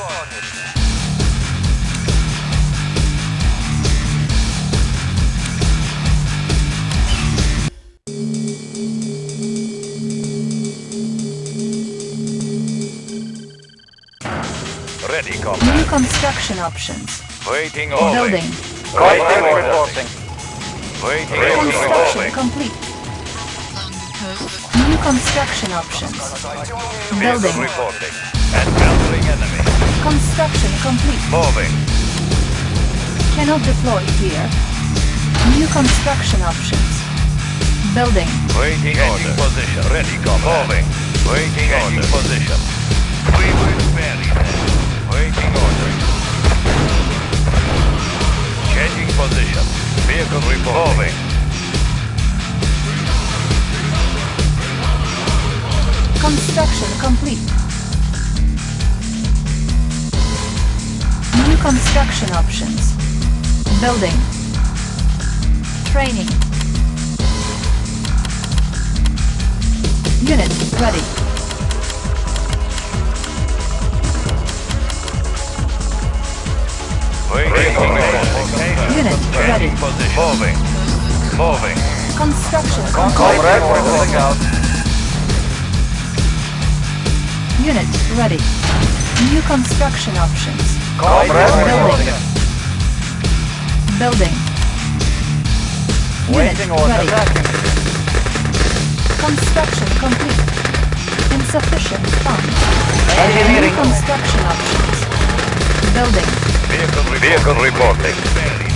Ready, New construction options. Waiting order. Building. Waiting order. Waiting order. Construction complete. New construction options. Building. reporting. Encountering enemy. Construction complete. Moving. Cannot deploy here. New construction options. Building. Waiting order. position. Ready, comrade. Moving. Waiting order. position. We will bury them. Waiting order. Changing position. Vehicle reporting. Moving. Construction complete. New construction options. Building. Training. Unit ready. Waiting. Unit ready. Position. Moving. Moving. Construction moving out. Unit ready. New construction options. Comrade Building. Building. Unit ready. Construction complete. Insufficient funds. New construction options. Building. Vehicle, Vehicle reporting.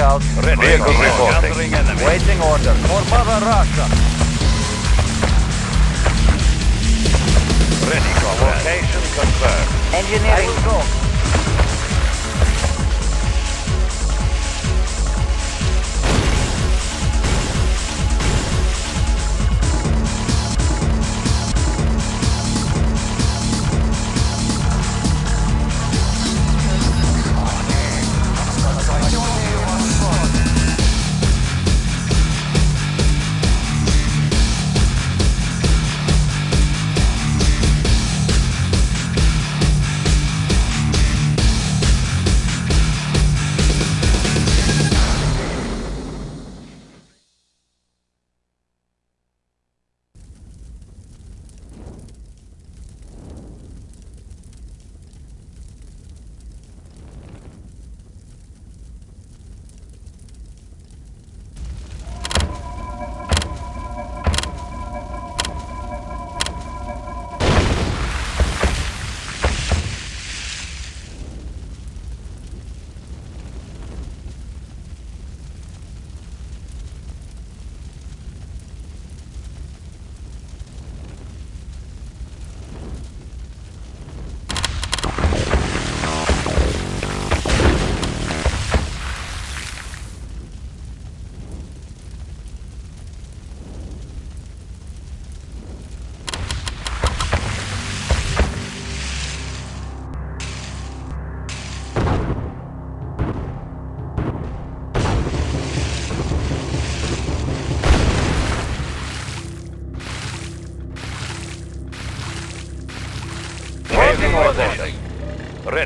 Out. Ready. Vehicle reporting. Enemy. Waiting order. For Mother Russia. Ready, comrade. Location confirmed. Engineering. I will go.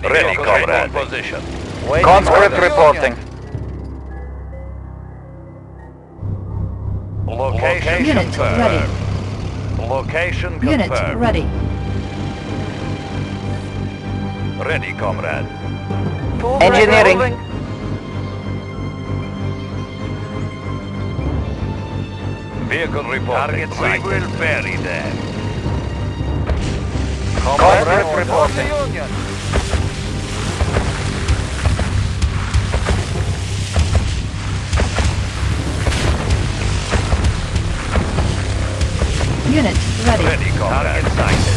Ready, Ready comrade. Position. Waiting Conscript reporting. Location Unit confirmed. ready. Location Unit confirmed. ready. Ready, comrade. Engineering. Vehicle reporting. Target we sighted. will bury them. Comrade reporting. Unit ready. Ready, comrade. Target sighted.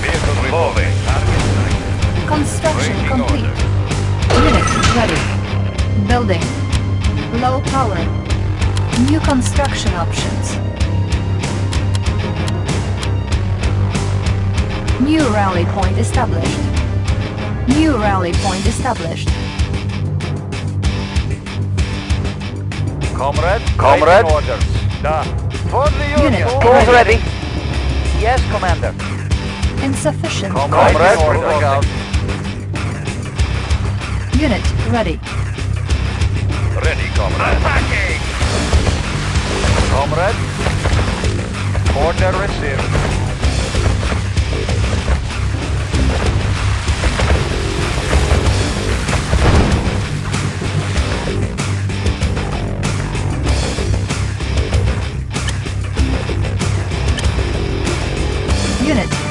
Vehicle reporting. Target sighted. Construction Waiting complete. order. Unit ready. Building. Low power. New construction options. New rally point established. New rally point established. Comrade. Comrade. Waiting orders. Da. For the Unit Union. Tools ready. Yes, Commander. Insufficient. Comrade. Comrade. Moving out. Unit ready. Ready, comrade. Attacking! Comrade. Order received.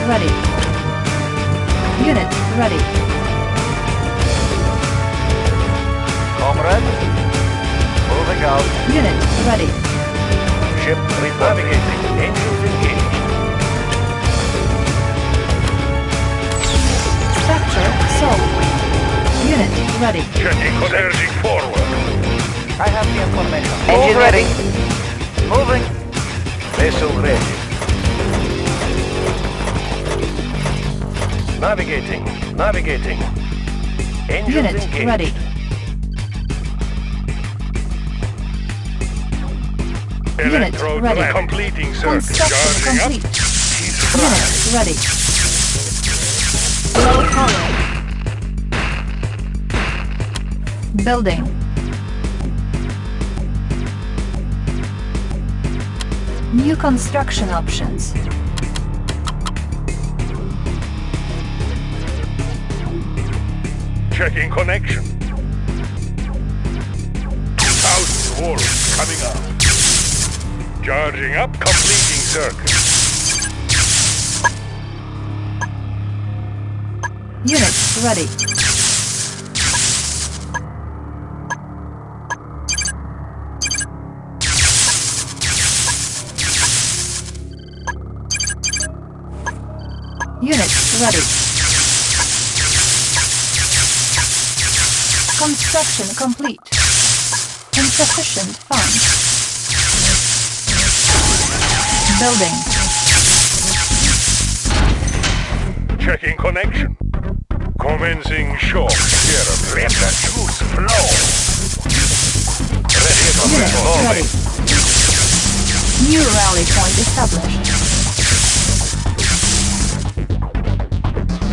Ready. Unit ready. Comrade. Moving out. Unit ready. Ship reporting. Engines engaged. Structure sold. Unit ready. Checking Surging forward. I have the information. Engine ready. Moving. Vessel ready. Navigating. Navigating. Engines Unit engaged. ready. Unit ready. Completing circuit. Construction Charging complete. up. Unit ready. Low power. Building. New construction options. Checking connection. Thousand volts coming up. Charging up. Completing circuit. Unit ready. Unit ready. Construction complete. Insufficient funds. Building. Checking connection. Commencing shock. Here, let the juice flow. Ready, Unit ready. New rally point established.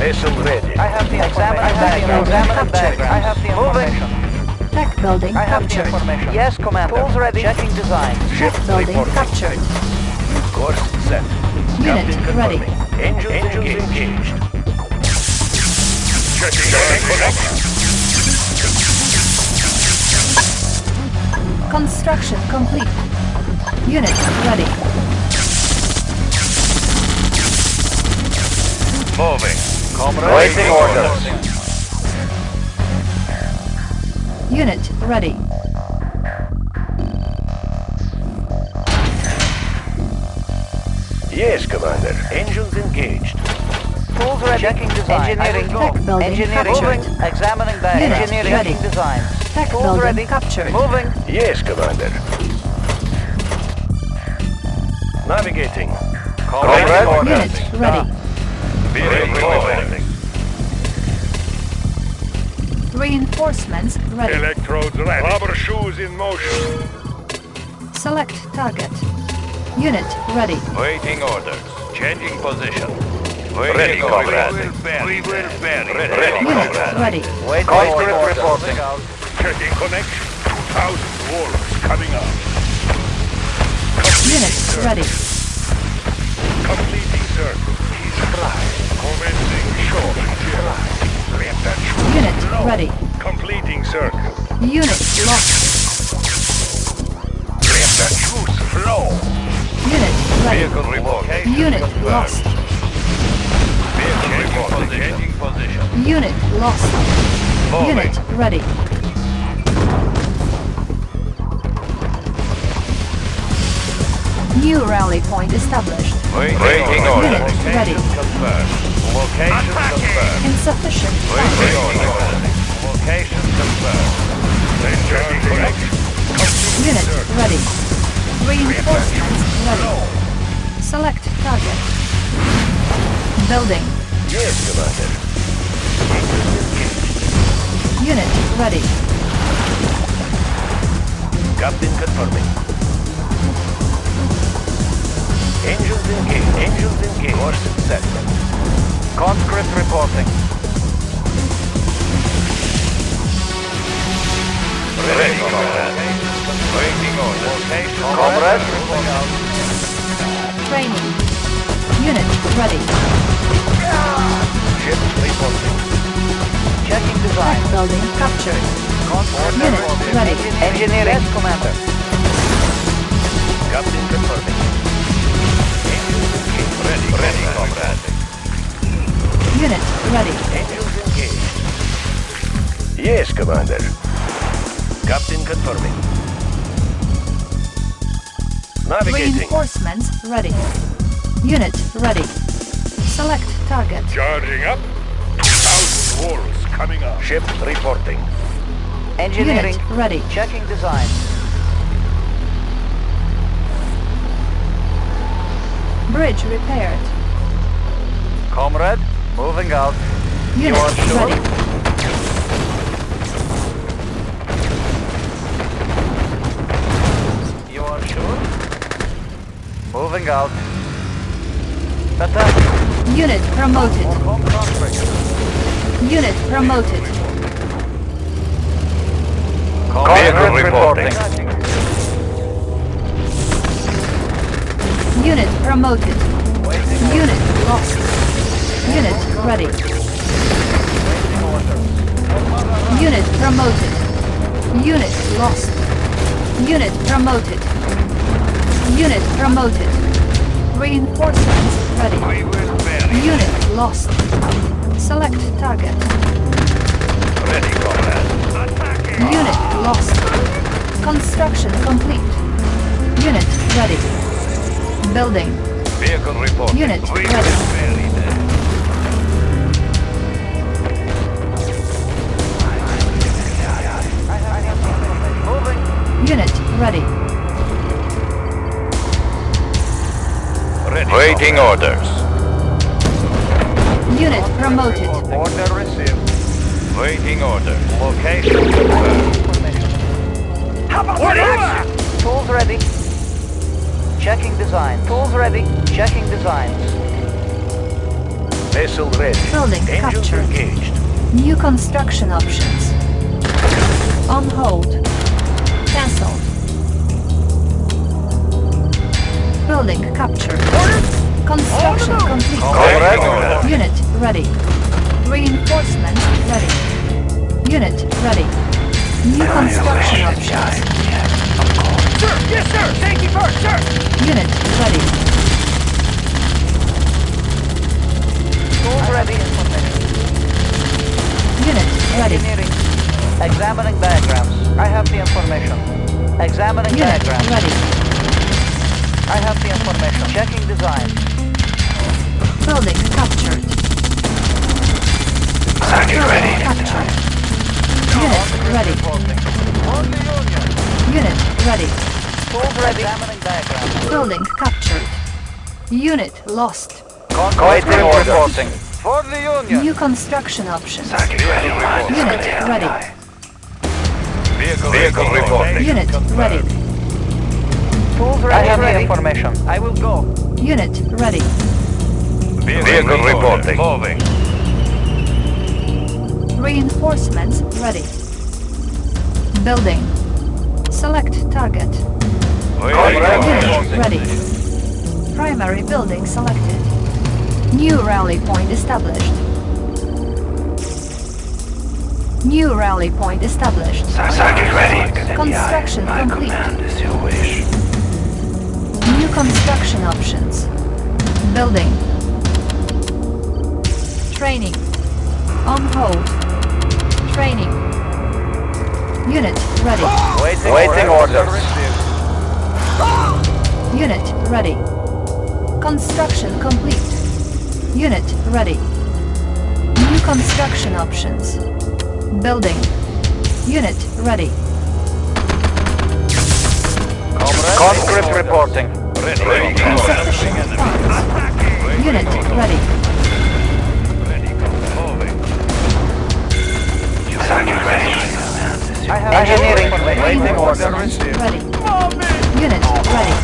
Vessel ready. I have the Examine information. background. Examine Captured. I have the information. Tech building I have the captured. information. Yes, Commander. Tools ready. Checking design. Ship building reporting. captured. Course set. Unit Captain ready. confirming. Engines, engaged. Checking connection. Construction complete. Unit ready. Moving. Comrade. Waiting orders. Unit ready. Yes, Commander. Engines engaged. Tools ready. Checking design. Engineering. Tech building Engineering. Moving. Examining back. Unit Engineering. ready. Checking design. Tech Tools building ready. captured. Moving. Yes, Commander. Navigating. Comrade. Unit ready. Vehicle moving. Reinforcements ready. Electrodes ready. Rubber shoes in motion. Select target. Unit ready. Waiting orders. Changing position. Waiting ready, comrade. We will bury. We will bury. Ready, ready Unit comrade. ready. Waiting Comrade orders. reporting. Checking connection. 2,000 volts coming up. Unit ready. Completing circle. He's right. Commencing short. Let Unit flow. ready. Completing circle. Unit lost. Let the juice flow. Unit ready. Vehicle report. Unit lost. Vehicle report. Changing position. Unit lost. Moving. Unit ready. New rally point established. Waiting, Waiting order. orders. Location Ready. confirmed. Location confirmed. Insufficient Waiting funds. order. Location confirmed. Checking connection. Completing Unit circle. ready. Reinforcements ready. Select target. Building. Yes, Commander. Unit ready. Captain confirming. Engines engaged. Engines engaged. Course set. Conscript reporting. Ready, comrade. Waiting order. Comrade. Training. Unit ready. Ship reporting. Checking design. Building captured. Unit ready. Engineering. Yes, Commander. Ready, comrade. Unit ready. Engines engaged. Yes, Commander. Captain confirming. Navigating. Reinforcements ready. Unit ready. Select target. Charging up. Thousand volts coming up. Ship reporting. Engineering. Unit ready. Checking design. Bridge repaired. Comrade, moving out. Unit are sure? ready. You are sure? Moving out. Attack. Unit promoted. Unit promoted. Conscript reporting. Unit promoted. Unit lost. Unit ready. Unit promoted. Unit lost. Unit promoted. Unit promoted. Reinforcements ready. Unit lost. Select target. Ready, comrade. Attacking. Unit lost. Construction complete. Unit ready. Building. Vehicle reporting. Unit ready. Unit ready. Ready, Waiting orders. Unit promoted. Order received. Waiting orders. Location confirmed. Tools ready. Checking design. Tools ready. Checking designs. Vessel ready. Building Engines captured. engaged. New construction options. On hold. Cancelled. Building captured. Construction oh, complete. Waiting order. Unit ready. Reinforcement ready. Unit ready. New construction options. Sir, yes, sir. Safety first, sir. Unit ready. Tools ready. Unit ready. Engineering. Examining diagrams. I have the information. Examining Unit diagrams. ready. I have the information. Checking design. Building captured. Building captured. Unit ready. On the Unit ready. Tools ready. Examining diagrams. Building captured. Unit lost. Conscript reporting. For the Union. New construction options. Vehicle reporting. Unit ready. Vehicle, Vehicle reporting. Unit ready. Tools ready. I have the information. I will go. Unit ready. Vehicle, reporting. Moving. Reinforcements ready. Building. Select target. Unit ready. Primary building selected. New rally point established. New rally point established. Construction complete. command is your wish. New construction options. Building. Training. On hold. Training. Unit ready. Waiting, Waiting orders. Unit ready. Construction complete. Unit ready. New construction options. Building. Unit ready. Conscript reporting. Ready. Ready. Insufficient funds. Unit ready. Ready. I have engineering waiting order. Ready. Unit ready.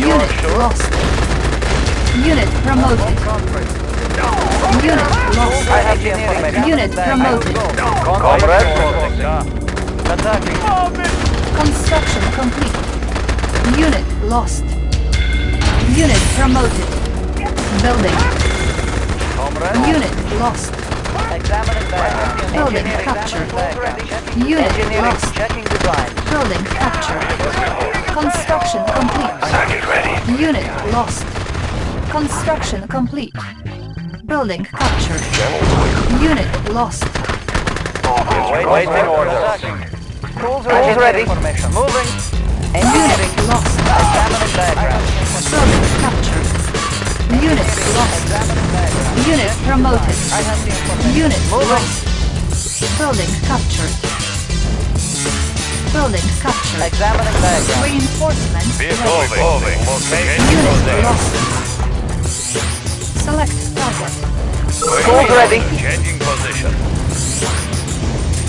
Unit lost. Unit promoted. Unit lost. I have the information. Unit promoted. Comrade. Attacking. Construction complete. Unit lost. Unit promoted. Building. Unit lost. Building captured. Unit lost. Building captured. Construction complete. Unit lost. Construction complete. Building captured. Unit lost. Waiting order. Tools ready. Moving. Unit lost. Examining background. Building captured. Unit lost. Unit promoted. I have the information. Unit lost. Building captured. Building captured. Examining background. Reinforcements Vehicle moving. Unit lost. Select target. Tools ready. Changing position.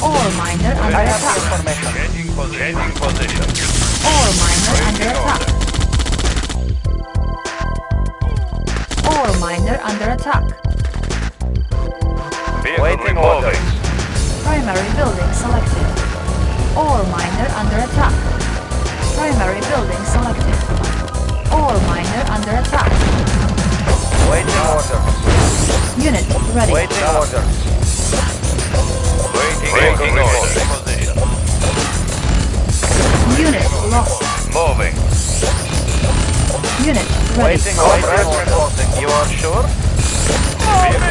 Ore miner under I attack. information. Changing position. Changing position. Ore miner under attack. Ore miner under attack. Vehicle Waiting removing. Primary building selected. Ore miner under attack. Primary building selected. Ore miner under attack. Waiting order. Unit ready. Waiting order. Waiting Vehicle reporting. Position. Unit lost. Moving. Unit ready. Waiting order. reporting. You are sure?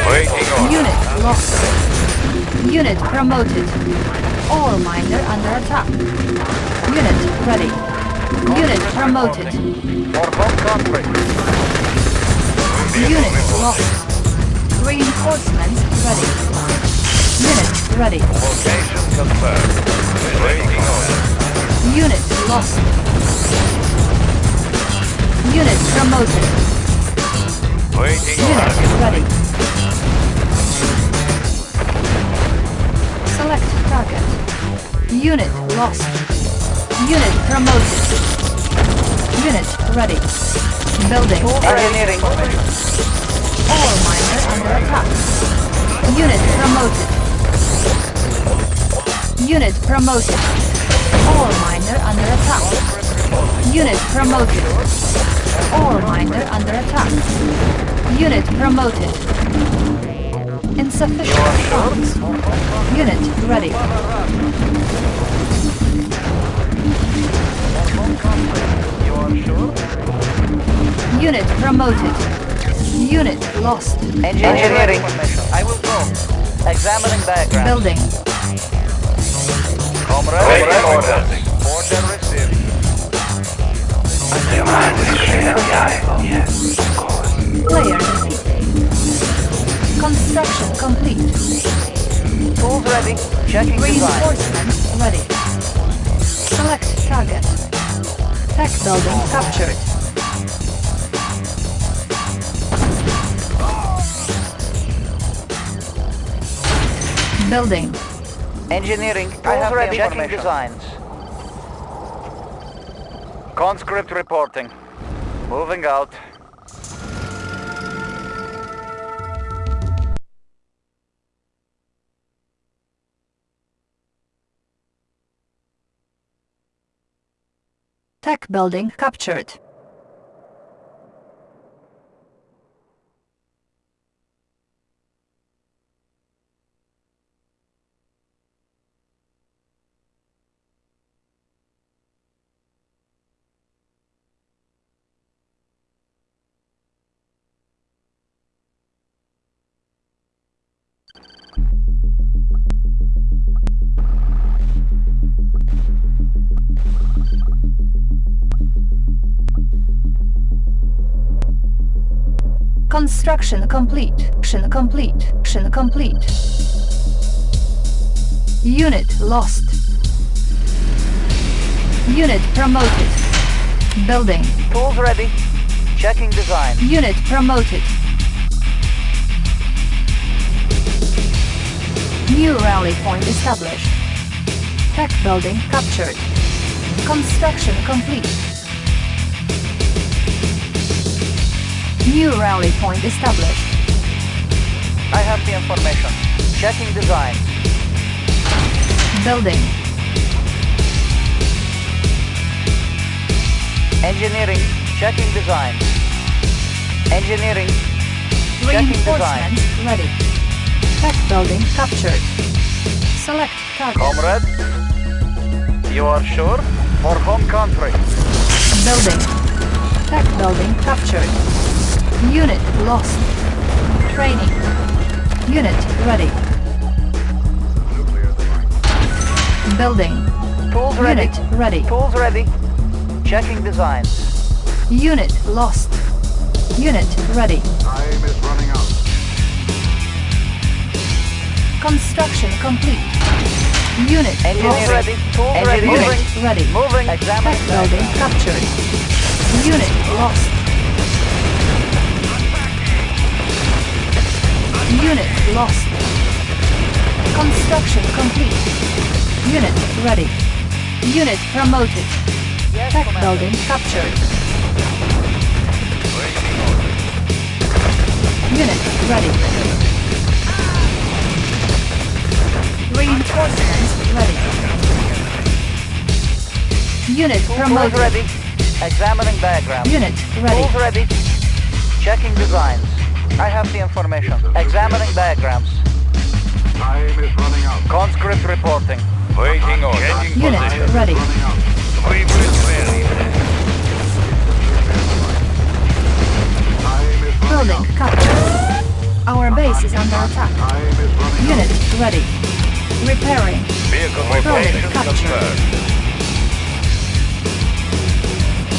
Waiting order. Unit lost. Unit promoted. Ore miner under attack. Unit ready. Unit promoted. For home country. Unit lost. Reinforcements ready. Unit ready. Location confirmed. Waiting order. Unit lost. Unit promoted. Waiting Unit order. ready. Select target. Unit lost. Unit promoted. Unit ready. Building. Engineering. Ore miner under attack. Unit promoted. Unit promoted. Ore miner under attack. Unit promoted. Ore miner under attack. Unit promoted. Insufficient funds. Unit ready. Unit promoted. Unit lost. Engineering. I will go. Examining background. Building. Comrade. Waiting Waiting order. order. Order received. Player defeated. Construction complete. Tools ready. Checking. Reinforcements ready. Select target. Tech building captured. Building. Engineering. I have ready. Checking designs. Conscript reporting. Moving out. Tech building captured. Construction complete. Construction complete. Construction complete. Unit lost. Unit promoted. Building. Tools ready. Checking design. Unit promoted. New rally point established. Tech building captured. Construction complete. New rally point established. I have the information. Checking design. Building. Engineering. Checking design. Engineering. Checking design. Ready. Tech building captured. Select target. Comrade? You are sure? For home country. Building. Tech building captured. Unit lost. Training. Unit ready. Building. Tools ready. Unit ready. Tools ready. Checking design. Unit lost. Unit ready. Time is running out. Construction complete. Unit Engineering ready. Tools ready. Unit Moving. ready. Moving. Examining building captured. Unit lost. Unit lost. Construction complete. Unit ready. Unit promoted. Yes, Tech Commander. building captured. Unit ready. Reinforcements ready. Unit promoted. ready. Examining diagram. Unit ready. Tools ready. Checking designs. I have the information. Examining diagrams. Time is running out. Conscript reporting. Waiting order. Changing Unit position. ready. Running out. We will vary there. Time is running Building captured. Our base is under attack. Time is running Unit ready. Repairing. Vehicle Building captured.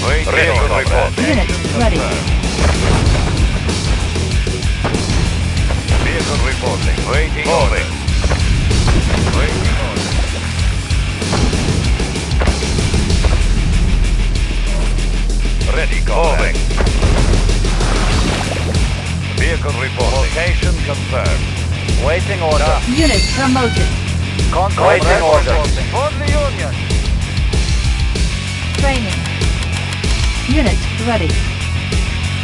Waiting Vehicle Unit ready. Vehicle reporting. Waiting order. Waiting order. Ready, comrade. Vehicle reporting. Location confirmed. Waiting order. Unit promoted. Conscript Waiting order. reporting. For the Union. Training. Unit ready.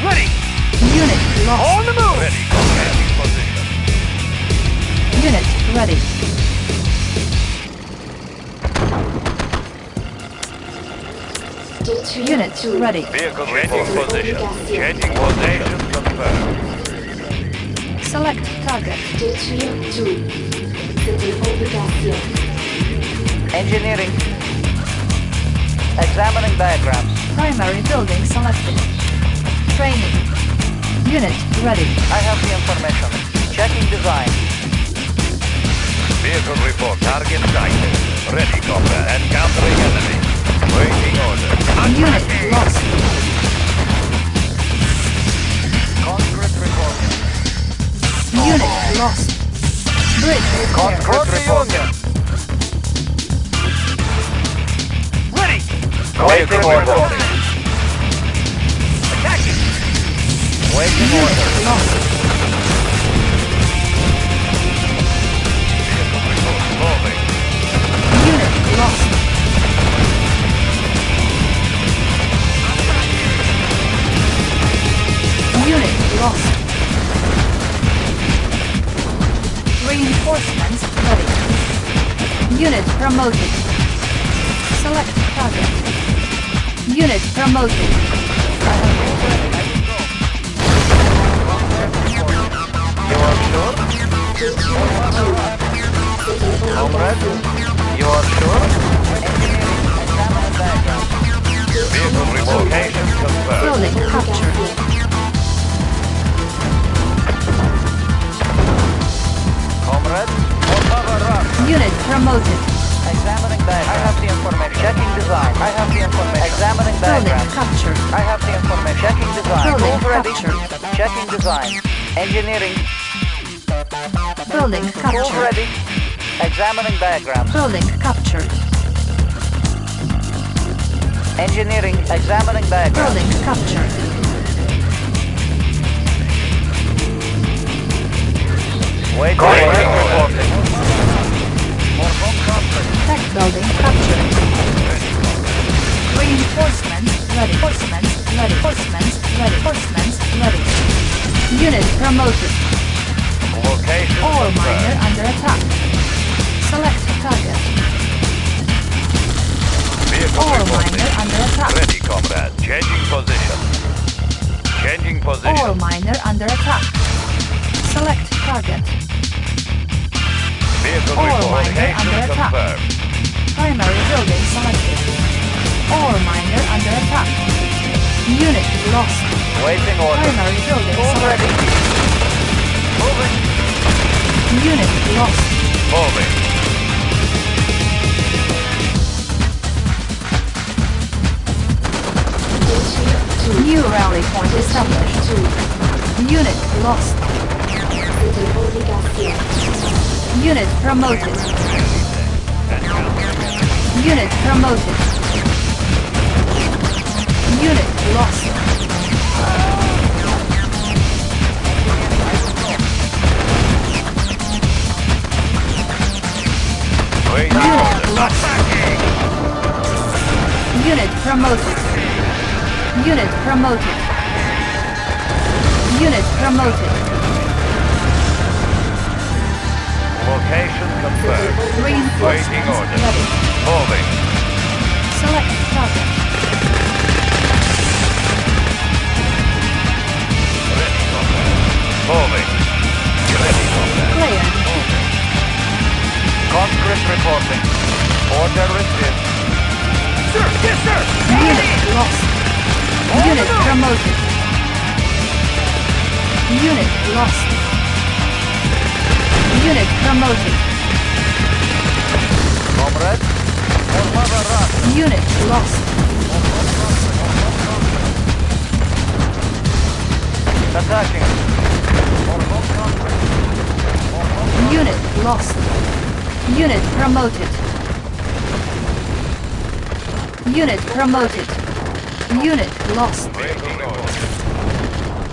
Ready. Unit lost. the move. Ready, comrade. In position. Unit ready. Unit ready. Vehicle changing position. Changing position confirmed. Select target. Détruire tout. C'est une obligation. Engineering. Examining diagrams. Primary building selected. Training. Unit ready. I have the information. Checking design. Vehicle report. Target sighted. Ready, comrade. Encountering enemy. Waiting order. Unit lost. Conscript reporting. Unit lost. Bridge repair. For the Ready. Waiting order. Attacking. Waiting order. Lost. Reinforcements ready. Unit promoted. Select target. Unit promoted. You are sure? Comrade? Obligation. You are sure? Engineering. Examining diagrams. Vehicle report. Location confirmed. Building captured. Comrade? Otava Russia. Unit promoted. Examining diagrams. I have the information. Checking design. I have the information. Examining Building diagrams. captured. I have the information. Checking design. Building Tools ready. captured. Checking design. Engineering. Building Tools captured. ready. Examining diagrams. Building captured. Engineering. Examining diagrams. Building captured. Waiting Waiting order. order. For home country. Tech building captured. Reinforcements ready. Reinforcements ready. Reinforcements ready. Reinforcements ready. Unit promoted. Location Ore miner under attack. Select target. Vehicle Ore miner under attack. Ready, comrade. Changing position. Changing position. miner under attack. Select target. Vehicle Ore miner under attack. confirmed. Primary building selected. Ore miner under attack. Unit lost. Waiting order. Primary building All ready. selected. Moving. Unit lost. Moving. New rally point established. 2. Unit lost. Unit promoted. Unit promoted. Unit lost. Unit lost. Unit promoted. Unit promoted. Unit promoted. Location confirmed. Waiting Reinforcements order. ready. Moving. Promoted. Comrade. For Mother Russia. Unit lost. Attacking. For home country. For home Unit lost. Unit promoted. Unit promoted. Unit lost. Waiting order.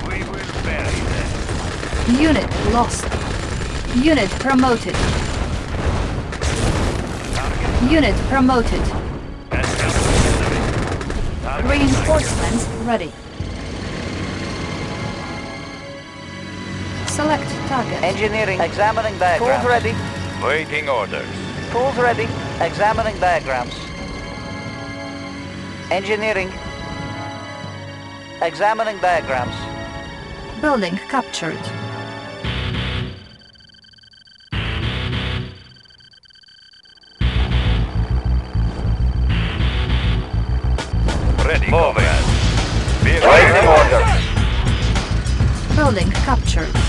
We will bury them. Unit lost. Unit promoted. Unit promoted. And enemy. Reinforcements ready. Select target. Engineering. Examining diagrams. Tools ready. Waiting orders. Tools ready. Examining diagrams. Engineering. Examining diagrams. Building captured. Building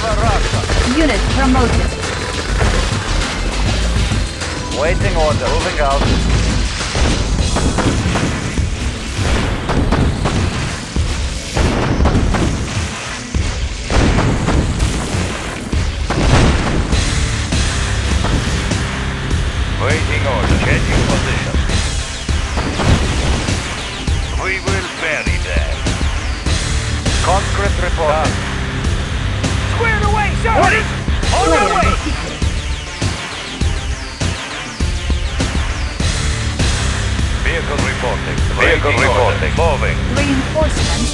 For Russia. Unit promoted. Waiting order. Moving out. Moving. Reinforcements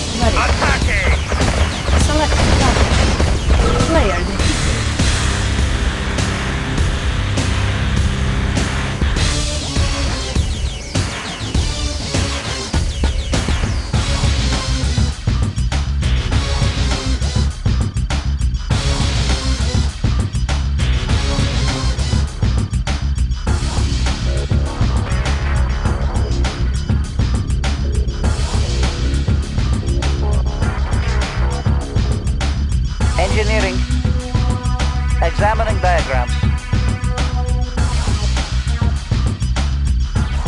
Examining diagrams.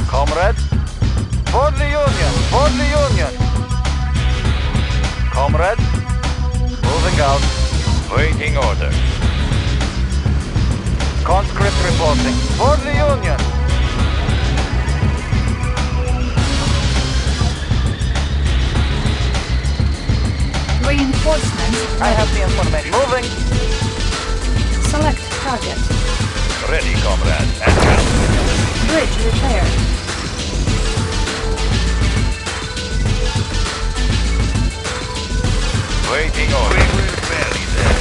Comrade? For the Union! For the Union! Comrade? Moving out. Waiting order. Conscript reporting. For the Union! Reinforcements I have the information. Moving! Select target. Ready, comrade. Advance. Bridge repaired. Waiting order. We will bury them.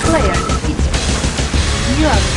Player defeated. You are victorious.